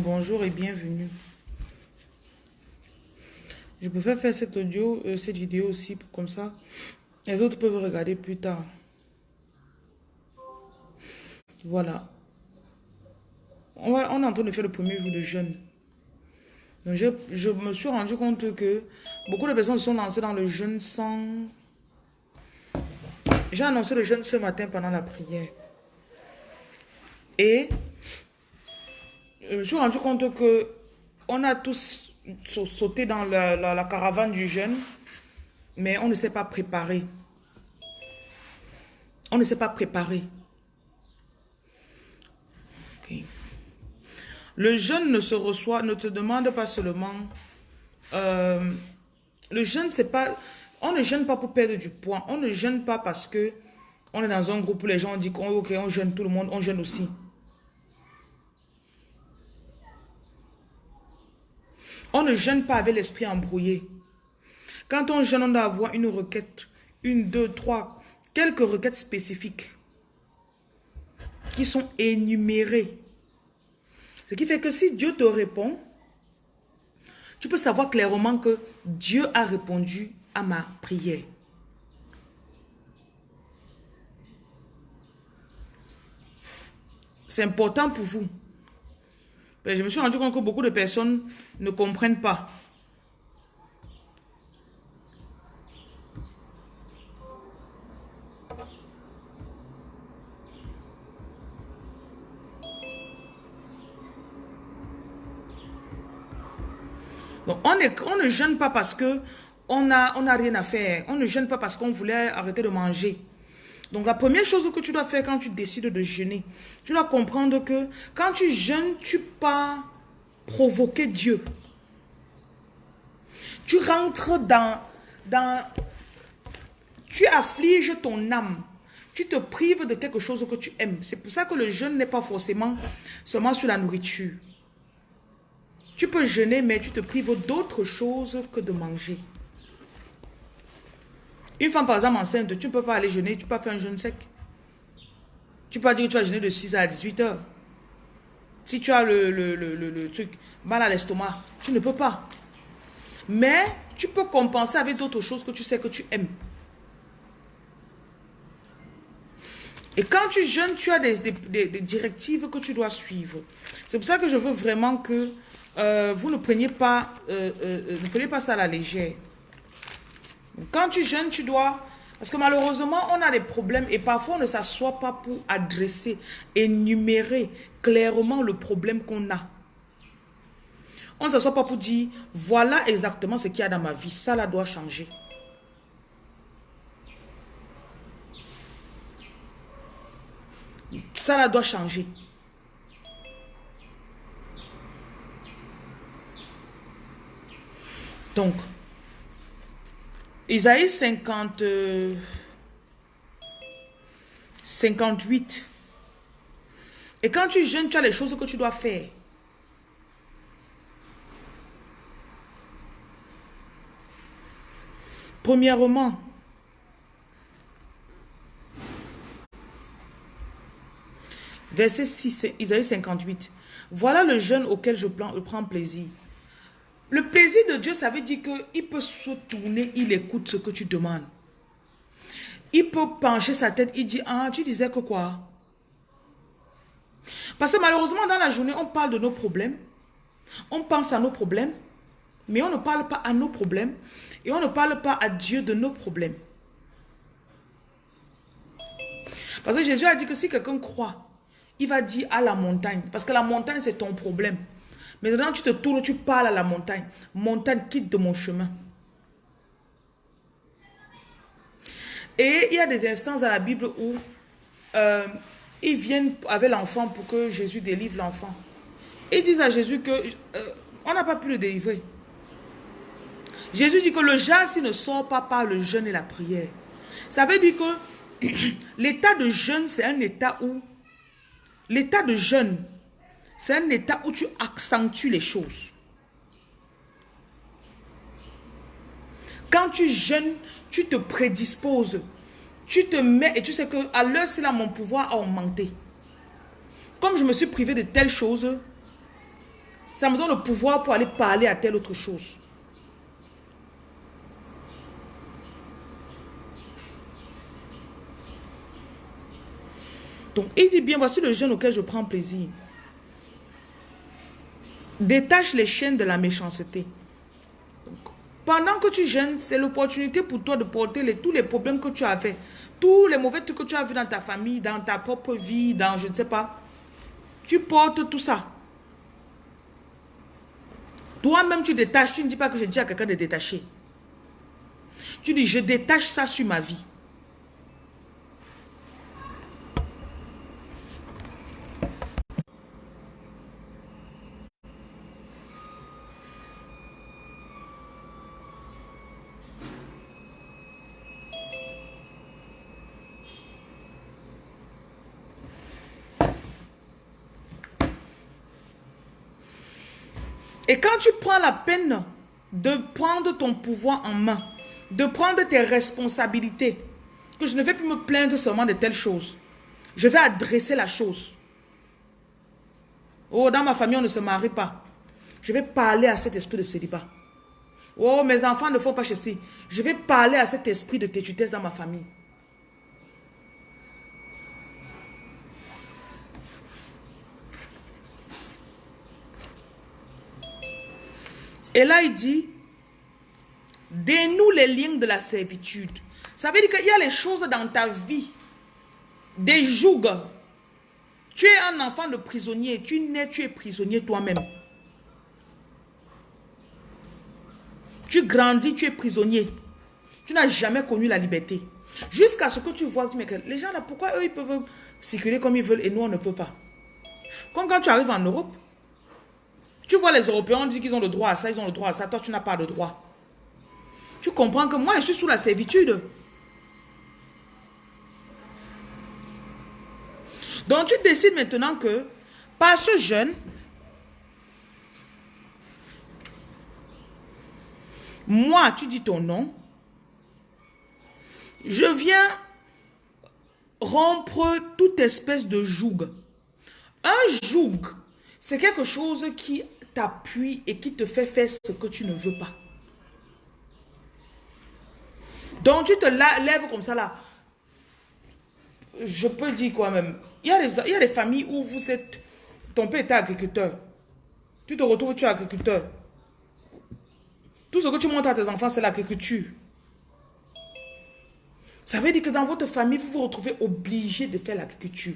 bonjour et bienvenue. Je préfère faire cet audio, euh, cette vidéo aussi, comme ça, les autres peuvent regarder plus tard. Voilà. On, est en train de faire le premier jour de jeûne. Je, je me suis rendu compte que beaucoup de personnes sont lancées dans le jeûne sans... J'ai annoncé le jeûne ce matin pendant la prière. Et je me suis rendu compte que on a tous sauté dans la, caravane du jeûne, mais on ne s'est pas préparé. On ne s'est pas préparé. Le jeûne ne se reçoit, ne te demande pas seulement... Euh, le jeûne, c'est pas... On ne jeûne pas pour perdre du poids. On ne jeûne pas parce que on est dans un groupe où les gens disent qu'on ok, on jeûne tout le monde, on jeûne aussi. On ne jeûne pas avec l'esprit embrouillé. Quand on jeûne, on doit avoir une requête, une, deux, trois, quelques requêtes spécifiques qui sont énumérées. Ce qui fait que si Dieu te répond, tu peux savoir clairement que Dieu a répondu à ma prière. C'est important pour vous. Je me suis rendu compte que beaucoup de personnes ne comprennent pas. on, ne jeûne pas parce que on n'a on a rien à faire. On ne jeûne pas parce qu'on voulait arrêter de manger. Donc la première chose que tu dois faire quand tu décides de jeûner, tu dois comprendre que quand tu jeûnes, tu pas provoquer Dieu. Tu rentres dans, dans... Tu affliges ton âme. Tu te prives de quelque chose que tu aimes. C'est pour ça que le jeûne n'est pas forcément seulement sur la nourriture. Tu peux jeûner, mais tu te prives d'autre chose que de manger. Une femme, par exemple, enceinte, tu ne peux pas aller jeûner, tu peux pas faire un jeûne sec. Tu peux pas dire que tu vas jeûner de 6 à 18 heures. Si tu as le, le truc, mal à l'estomac, tu ne peux pas. Mais tu peux compenser avec d'autres choses que tu sais que tu aimes. Et quand tu jeûnes, tu as des, directives que tu dois suivre. C'est pour ça que je veux vraiment que euh, vous ne preniez, pas, euh, euh, ne preniez pas ça à la légère. Quand tu jeûnes, tu dois... Parce que malheureusement, on a des problèmes et parfois on ne s'assoit pas pour adresser, énumérer clairement le problème qu'on a. On ne s'assoit pas pour dire, voilà exactement ce qu'il y a dans ma vie, ça là doit changer. Ça là doit changer. Donc, Isaïe 50, 58. Et quand tu jeûnes, tu as les choses que tu dois faire. Premièrement, Verset 6, Isaïe 58. Voilà le jeûne auquel je prends plaisir. Le plaisir de Dieu, ça veut dire qu'il peut se tourner, il écoute ce que tu demandes. Il peut pencher sa tête, il dit, ah, tu disais que quoi? Parce que malheureusement, dans la journée, on parle de nos problèmes. On pense à nos problèmes. Mais on ne parle pas à nos problèmes. Et on ne parle pas à Dieu de nos problèmes. Parce que Jésus a dit que si quelqu'un croit, il va dire à la montagne. Parce que la montagne, c'est ton problème. Maintenant, tu te tournes, tu parles à la montagne. Montagne, quitte de mon chemin. Et il y a des instances dans la Bible où euh, ils viennent avec l'enfant pour que Jésus délivre l'enfant. Ils disent à Jésus que euh, on n'a pas pu le délivrer. Jésus dit que le s'il ne sort pas par le jeûne et la prière. Ça veut dire que l'état de jeûne, c'est un état où L'état de jeûne, c'est un état où tu accentues les choses. Quand tu jeûnes, tu te prédisposes. Tu te mets et tu sais que à l'heure, c'est là mon pouvoir a augmenté. Comme je me suis privé de telles choses, Ça me donne le pouvoir pour aller parler à telle autre chose. Donc, il dit bien, voici le jeûne auquel je prends plaisir. Détache les chaînes de la méchanceté. pendant que tu jeûnes, c'est l'opportunité pour toi de porter tous les problèmes que tu avais. Tous les mauvais trucs que tu as vus dans ta famille, dans ta propre vie, dans je ne sais pas. Tu portes tout ça. Toi-même, tu détaches. Tu ne dis pas que je dis à quelqu'un de détacher. Tu dis, je détache ça sur ma vie. Et quand tu prends la peine de prendre ton pouvoir en main, de prendre tes responsabilités, que je ne vais plus me plaindre seulement de telle chose. Je vais adresser la chose. Oh, dans ma famille, on ne se marie pas. Je vais parler à cet esprit de célibat. Oh, mes enfants ne font pas ceci. Je vais parler à cet esprit de têtutesse dans ma famille. Et là, il dit, dénoue les liens de la servitude. Ça veut dire qu'il y a les choses dans ta vie, des jougs. Tu es un enfant de prisonnier, tu nais, tu es prisonnier toi-même. Tu grandis, tu es prisonnier. Tu n'as jamais connu la liberté. Jusqu'à ce que tu vois, tu que les gens là, pourquoi eux ils peuvent circuler comme ils veulent et nous on ne peut pas? Comme quand tu arrives en Europe, tu vois les Européens, on dit qu'ils ont le droit à ça, ils ont le droit à ça. Toi, tu n'as pas le droit. Tu comprends que moi, je suis sous la servitude. Donc, tu décides maintenant que, par ce jeûne, moi, tu dis ton nom, je viens rompre toute espèce de joug. Un joug, c'est quelque chose qui t'appuie et qui te fait faire ce que tu ne veux pas. Donc tu te lèves comme ça là. Je peux dire quoi même. Il y, a des, il y a des familles où vous êtes... Ton père était agriculteur. Tu te retrouves, tu es agriculteur. Tout ce que tu montres à tes enfants, c'est l'agriculture. Ça veut dire que dans votre famille, vous vous retrouvez obligé de faire l'agriculture.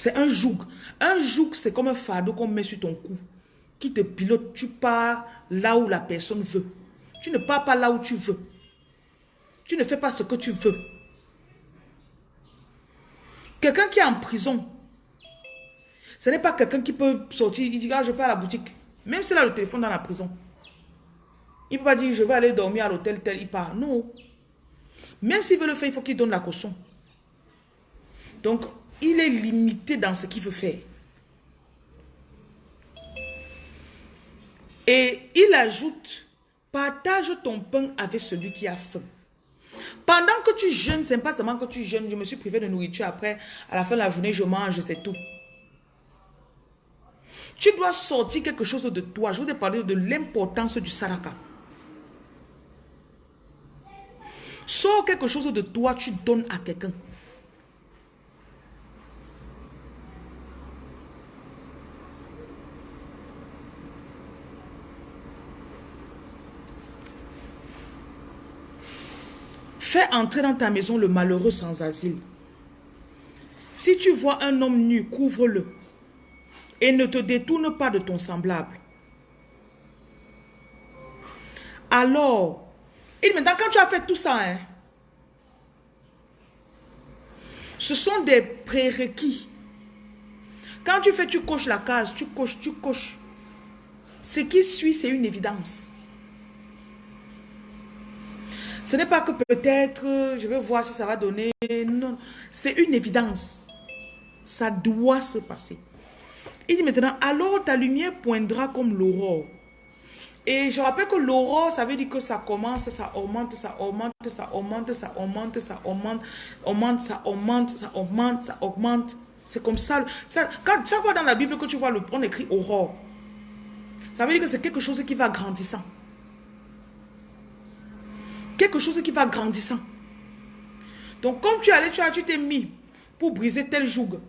C'est un joug. Un joug, c'est comme un fardeau qu'on met sur ton cou. Qui te pilote. Tu pars là où la personne veut. Tu ne pars pas là où tu veux. Tu ne fais pas ce que tu veux. Quelqu'un qui est en prison, ce n'est pas quelqu'un qui peut sortir, il dit, ah, je vais à la boutique. Même s'il a le téléphone dans la prison. Il ne peut pas dire, je vais aller dormir à l'hôtel tel, il part. Non. Même s'il veut le faire, il faut qu'il donne la caution. Donc, il est limité dans ce qu'il veut faire. Et il ajoute, partage ton pain avec celui qui a faim. Pendant que tu jeûnes, c'est pas seulement que tu jeûnes, je me suis privé de nourriture, après, à la fin de la journée, je mange, c'est tout. Tu dois sortir quelque chose de toi. Je vous ai parlé de l'importance du saraka. Sors quelque chose de toi, tu donnes à quelqu'un. Fais entrer dans ta maison le malheureux sans asile. Si tu vois un homme nu, couvre-le. Et ne te détourne pas de ton semblable. Alors, et maintenant quand tu as fait tout ça, hein, ce sont des prérequis. Quand tu fais, tu coches la case, tu coches, tu coches. Ce qui suit, c'est une évidence. Ce n'est pas que peut-être, je vais voir si ça va donner. Non, c'est une évidence. Ça doit se passer. Il dit maintenant, alors ta lumière poindra comme l'aurore. Et je rappelle que l'aurore, ça veut dire que ça commence, ça augmente, ça augmente, ça augmente, ça augmente, ça augmente, augmente, ça augmente, ça augmente, ça augmente. C'est comme ça. quand, chaque fois dans la Bible que tu vois, le, on écrit aurore. Ça veut dire que c'est quelque chose qui va grandissant. Quelque chose qui va grandissant. Donc, comme tu allais, tu tu t'es mis pour briser tel joug.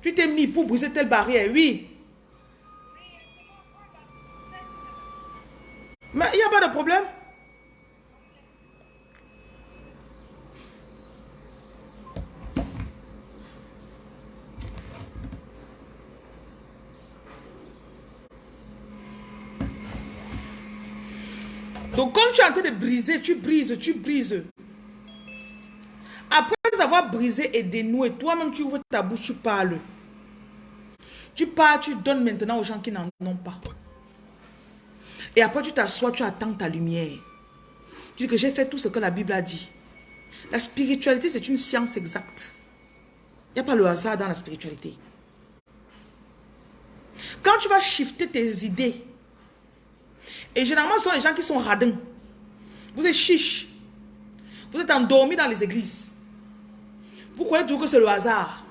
Tu t'es mis pour briser telle barrière, oui. Mais il n'y a pas de problème. Donc, comme tu es en train de briser, tu brises, tu brises. Après avoir brisé et dénoué, toi-même, tu ouvres ta bouche, tu parles. Tu parles, tu donnes maintenant aux gens qui n'en ont pas. Et après, tu t'assois, tu attends ta lumière. Tu dis que j'ai fait tout ce que la Bible a dit. La spiritualité, c'est une science exacte. Il n'y a pas le hasard dans la spiritualité. Quand tu vas shifter tes idées, et généralement, ce sont les gens qui sont radins. Vous êtes chiches. Vous êtes endormis dans les églises. Vous croyez toujours que c'est le hasard.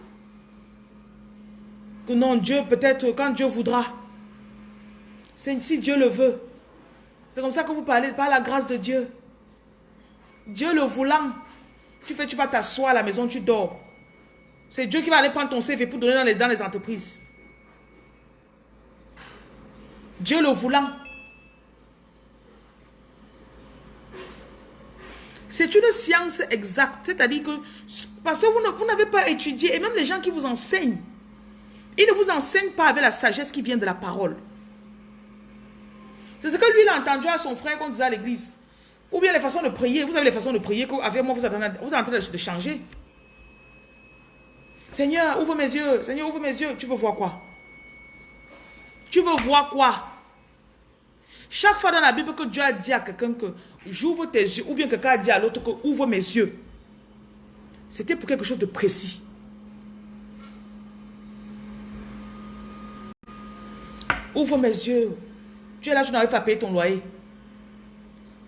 Que non, Dieu, peut-être quand Dieu voudra. Si Dieu le veut. C'est comme ça que vous parlez, par la grâce de Dieu. Dieu le voulant. Tu fais, tu vas t'asseoir à la maison, tu dors. C'est Dieu qui va aller prendre ton CV pour donner dans les, dans les entreprises. Dieu le voulant. C'est une science exacte. C'est-à-dire que, parce que vous n'avez pas étudié, et même les gens qui vous enseignent, ils ne vous enseignent pas avec la sagesse qui vient de la parole. C'est ce que lui, il a entendu à son frère qu'on disait à l'église. Ou bien les façons de prier. Vous avez les façons de prier qu'avec moi, vous êtes, vous êtes en train de changer. Seigneur, ouvre mes yeux. Seigneur, ouvre mes yeux. Tu veux voir quoi? Tu veux voir quoi? Chaque fois dans la Bible que Dieu a dit à quelqu'un que j'ouvre tes yeux, ou bien quelqu'un a dit à l'autre que ouvre mes yeux, c'était pour quelque chose de précis. Ouvre mes yeux. Tu es là, je n'arrive pas à payer ton loyer.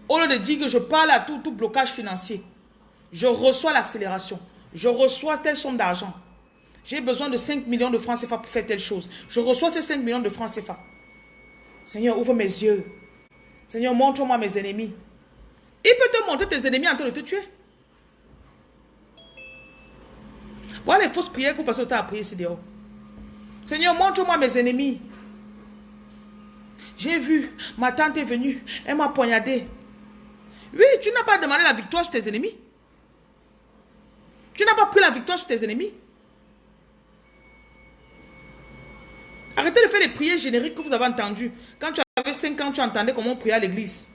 Au lieu de dire que je parle à tout, tout blocage financier, je reçois l'accélération. Je reçois telle somme d'argent. J'ai besoin de 5 millions de francs CFA pour faire telle chose. Je reçois ces 5 millions de francs CFA. Seigneur, ouvre mes yeux. Seigneur, montre-moi mes ennemis. Il peut te montrer tes ennemis en train de te tuer. Voilà les fausses prières que vous passez au temps à prier ici dehors. Seigneur, montre-moi mes ennemis. J'ai vu, ma tante est venue, elle m'a poignardé. Oui, tu n'as pas demandé la victoire sur tes ennemis. Tu n'as pas pris la victoire sur tes ennemis. Arrêtez de faire les prières génériques que vous avez entendues. Quand tu avais 5 ans, tu entendais comment on priait à l'église.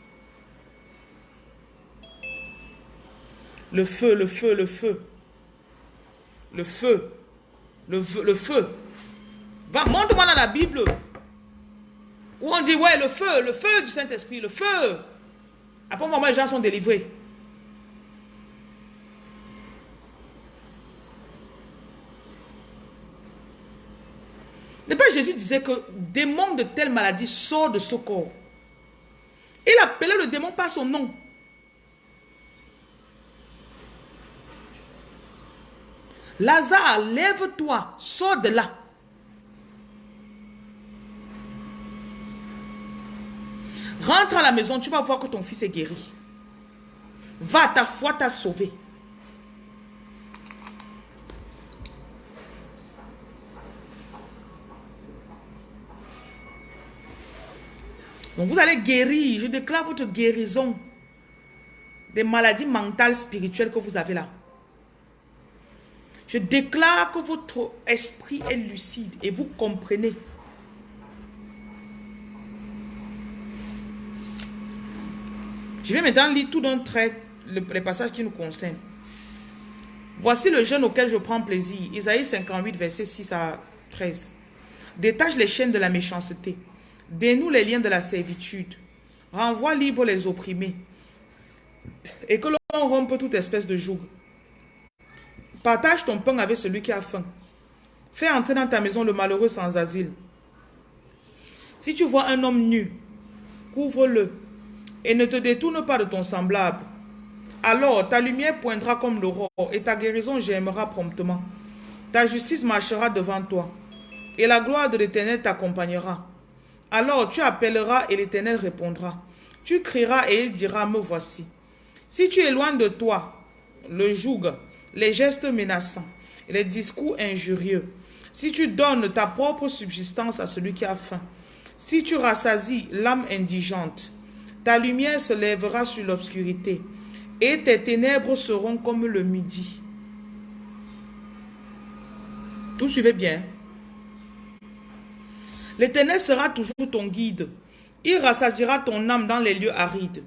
Le feu, le feu, le feu. Le feu. Le feu. Le feu. Va, montre-moi dans la Bible. Où on dit, ouais, le feu, le feu du Saint-Esprit, le feu. Après, moment, les gens sont délivrés. Le Père Jésus disait que démon de telle maladie sort de ce corps. Il appelait le démon par son nom. Lazare, lève-toi, sors de là. Rentre à la maison, tu vas voir que ton fils est guéri. Va, ta foi t'a sauvé. Donc vous allez guérir. Je déclare votre guérison des maladies mentales, spirituelles que vous avez là. Je déclare que votre esprit est lucide et vous comprenez. Je vais maintenant lire tout d'un trait les passages qui nous concernent. Voici le jeûne auquel je prends plaisir. Isaïe 58, verset 6 à 13. Détache les chaînes de la méchanceté. Dénoue les liens de la servitude. Renvoie libre les opprimés. Et que l'on rompe toute espèce de joug. Partage ton pain avec celui qui a faim. Fais entrer dans ta maison le malheureux sans asile. Si tu vois un homme nu, couvre-le et ne te détourne pas de ton semblable. Alors ta lumière poindra comme l'aurore et ta guérison germera promptement. Ta justice marchera devant toi, et la gloire de l'Éternel t'accompagnera. Alors tu appelleras et l'Éternel répondra. Tu crieras et il dira, me voici. Si tu éloignes de toi le joug, les gestes menaçants, les discours injurieux, si tu donnes ta propre subsistance à celui qui a faim, si tu rassasies l'âme indigente, ta lumière se lèvera sur l'obscurité, et tes ténèbres seront comme le midi. Vous suivez bien. L'Éternel sera toujours ton guide. Il rassasiera ton âme dans les lieux arides,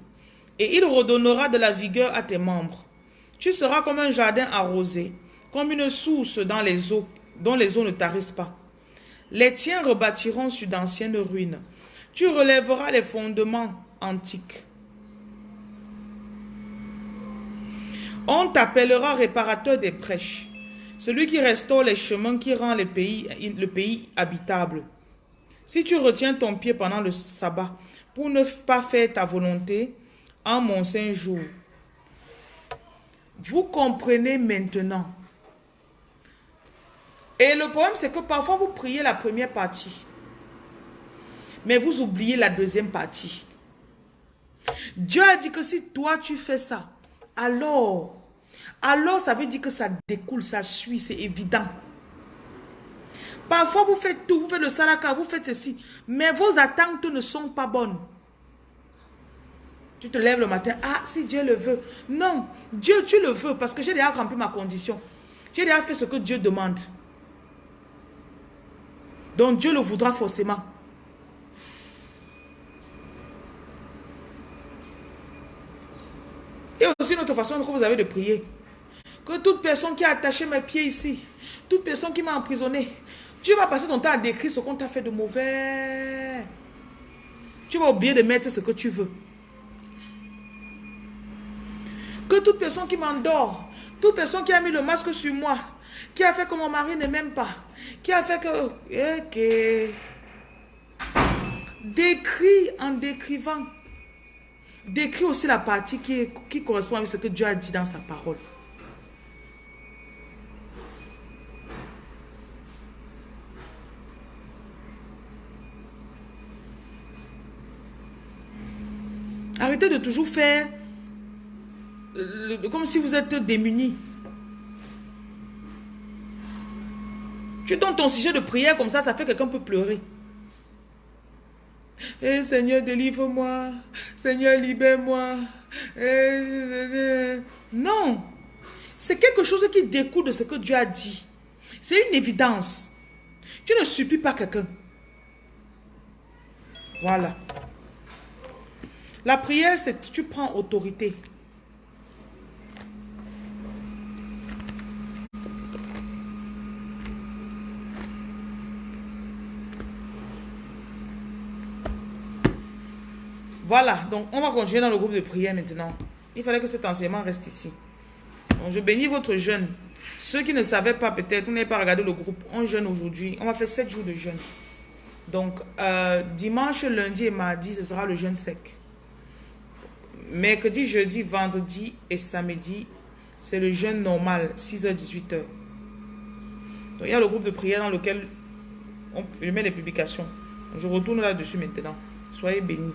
et il redonnera de la vigueur à tes membres. Tu seras comme un jardin arrosé, comme une source dans les eaux, dont les eaux ne tarissent pas. Les tiens rebâtiront sur d'anciennes ruines. Tu relèveras les fondements antiques. On t'appellera réparateur des prêches, celui qui restaure les chemins qui rend le pays habitable. Si tu retiens ton pied pendant le sabbat pour ne pas faire ta volonté en mon saint jour, vous comprenez maintenant. Et le problème, c'est que parfois, vous priez la première partie. Mais vous oubliez la deuxième partie. Dieu a dit que si toi, tu fais ça, alors, alors ça veut dire que ça découle, ça suit, c'est évident. Parfois, vous faites tout, vous faites le salaka, vous faites ceci, mais vos attentes ne sont pas bonnes. Tu te lèves le matin, ah, si Dieu le veut. Non, Dieu, tu le veux parce que j'ai déjà rempli ma condition. J'ai déjà fait ce que Dieu demande. Donc Dieu le voudra forcément. Et aussi une autre façon que vous avez de prier. Que toute personne qui a attaché mes pieds ici, toute personne qui m'a emprisonné, tu vas passer ton temps à décrire ce qu'on t'a fait de mauvais. Tu vas oublier de mettre ce que tu veux. Que toute personne qui m'endort, toute personne qui a mis le masque sur moi, qui a fait que mon mari ne m'aime pas, qui a fait que... Okay. Décris en décrivant. Décris aussi la partie qui, qui correspond avec ce que Dieu a dit dans sa parole. Arrêtez de toujours faire comme si vous êtes démunis. Tu donnes ton sujet de prière comme ça, ça fait que quelqu'un peut pleurer. Eh Seigneur, délivre-moi. Seigneur, libère-moi. Eh, non. C'est quelque chose qui découle de ce que Dieu a dit. C'est une évidence. Tu ne supplies pas quelqu'un. Voilà. La prière, c'est tu prends autorité. Voilà, donc on va continuer dans le groupe de prière maintenant. Il fallait que cet enseignement reste ici. Donc je bénis votre jeûne. Ceux qui ne savaient pas peut-être, vous n'avez pas regardé le groupe, on jeûne aujourd'hui. On va faire 7 jours de jeûne. Donc euh, dimanche, lundi et mardi, ce sera le jeûne sec. Mercredi, jeudi, vendredi et samedi, c'est le jeûne normal, 6h, 18h. Donc il y a le groupe de prière dans lequel on, met les publications. je retourne là-dessus maintenant. Soyez bénis.